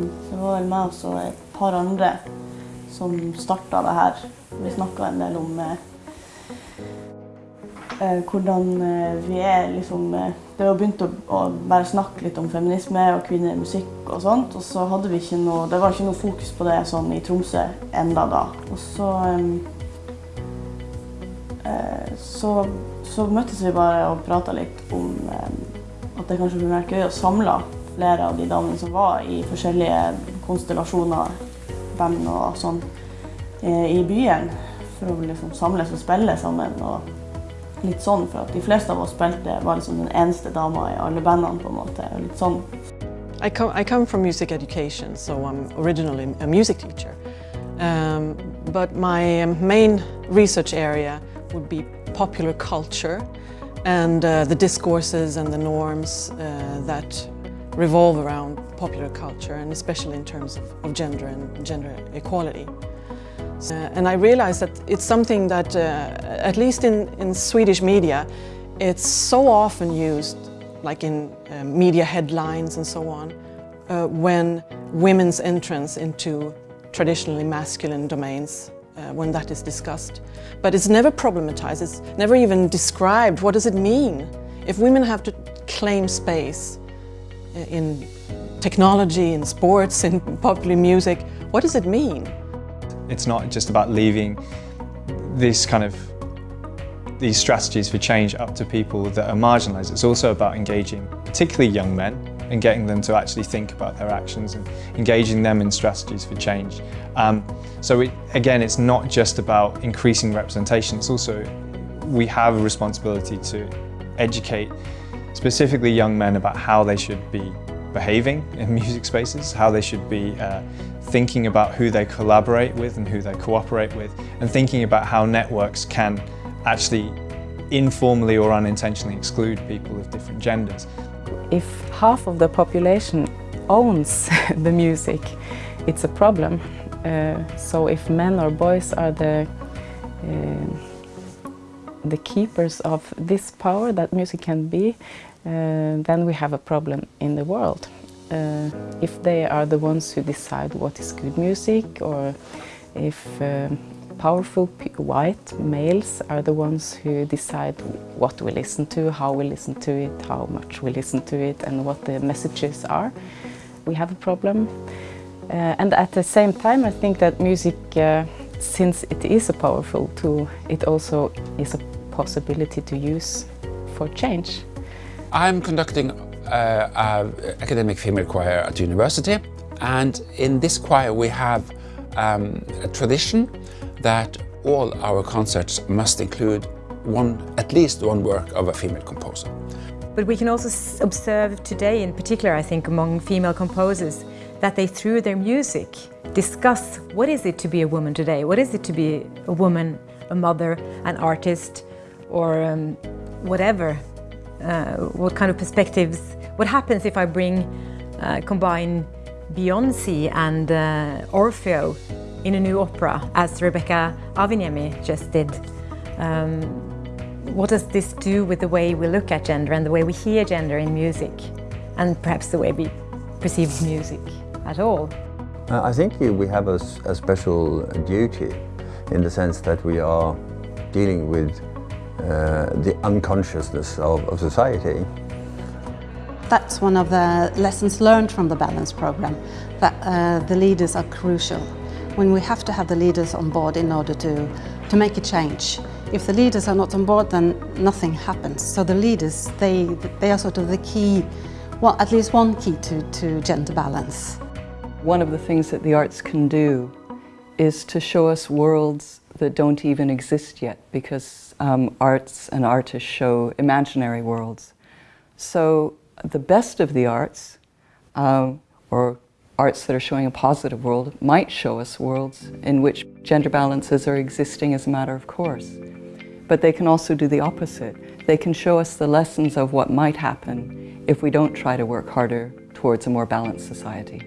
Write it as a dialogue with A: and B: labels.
A: det var vel meg og et par andre som starta det her. Vi snakka en del om eh, eh, hvordan eh, vi er liksom eh, Det var begynt å, å bare snakke litt om feminisme og kvinner i musikk og sånt, og så hadde vi ikke noe Det var ikke noe fokus på det sånn i Tromsø enda da. Og så eh, så, så møttes vi bare og prata litt om eh, at det kanskje kunne vært gøy å samle flere av de damene som var i forskjellige konstellasjoner, band og sånn, eh, i byen. For å liksom samles og spille sammen. og litt sånn, for at De fleste av oss spilte var liksom den eneste dama i alle bandene. på en måte, og litt sånn.
B: I come, I come from music education, so I'm originally a music teacher. Um, but my main research area would be popular culture and uh, the discourses and the norms uh, that revolve around popular culture and especially in terms of, of gender and gender equality. Uh, and I realized that it's something that, uh, at least in, in Swedish media, it's so often used, like in uh, media headlines and so on, uh, when women's entrance into traditionally masculine domains, uh, when that is discussed. But it's never problematized, it's never even described. What does it mean? If women have to claim space in technology, in sports, in popular music, what does it mean?
C: It's not just about leaving this kind of these strategies for change up to people that are marginalised. It's also about engaging particularly young men and getting them to actually think about their actions and engaging them in strategies for change. Um, so it, again, it's not just about increasing representation, it's also, we have a responsibility to educate specifically young men about how they should be behaving in music spaces, how they should be uh, thinking about who they collaborate with and who they cooperate with, and thinking about how networks can actually informally or unintentionally exclude people of different genders.
D: If half of the population owns the music, it's a problem. Uh, so if men or boys are the uh, the keepers of this power that music can be, uh, then we have a problem in the world. Uh, if they are the ones who decide what is good music or if uh, powerful white males are the ones who decide what we listen to, how we listen to it, how much we listen to it and what the messages are, we have a problem. Uh, and at the same time I think that music, uh, since it is a powerful tool, it also is a possibility to use for change.
E: I'm conducting uh, an academic female choir at university and in this choir we have um, a tradition that all our concerts must include one, at least one work of a female composer.
F: But we can also observe today, in particular I think among female composers, that they through their music discuss what is it to be a woman today, what is it to be a woman, a mother, an artist or um, whatever, uh, what kind of perspectives, what happens if I bring, uh, combine Beyoncé and uh, Orfeo in a new opera, as Rebecca Aviniemi just did. Um, what does this do with the way we look at gender and the way we hear gender in music, and perhaps the way we perceive music at all?
G: Uh, I think we have a, a, special duty in the sense that we are dealing with the unconsciousness of, of society.
H: That's one of the lessons learned from the Balance program, that uh, the leaders are crucial when we have to have the leaders on board in order to, to make a change. If the leaders are not on board, then nothing happens. So the leaders, they, they are sort of the key, well, at least one key to, to gender balance.
I: One of the things that the arts can do is to show us worlds that don't even exist yet because um, arts and artists show imaginary worlds. So the best of the arts, um, or arts that are showing a positive world, might show us worlds in which gender balances are existing as a matter of course. But they can also do the opposite. They can show us the lessons of what might happen if we don't try to work harder towards a more balanced society.